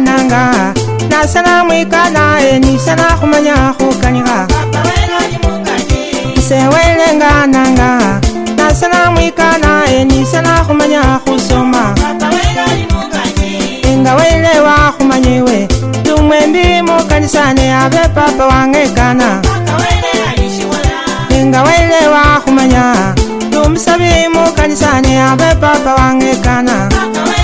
nanga na sana mwikana e ni sana khumanya khukanyiga se welenga nanga na sana mwikana e ni sana khumanya khusoma enga wele wa khumanyewe tumwe ndi mukanisa ne ave papa wange kana enga wele wa khumanya tumsabi mukanisa ne ave papa wange kana papa